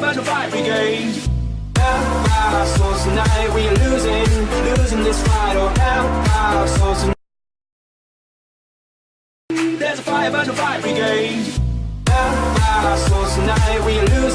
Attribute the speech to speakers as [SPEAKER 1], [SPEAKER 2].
[SPEAKER 1] fire to five fire brigade. Help our souls tonight, we are losing, losing this fight. Oh, help our souls tonight. There's a fire burn the fire brigade. Help our souls tonight, we are losing,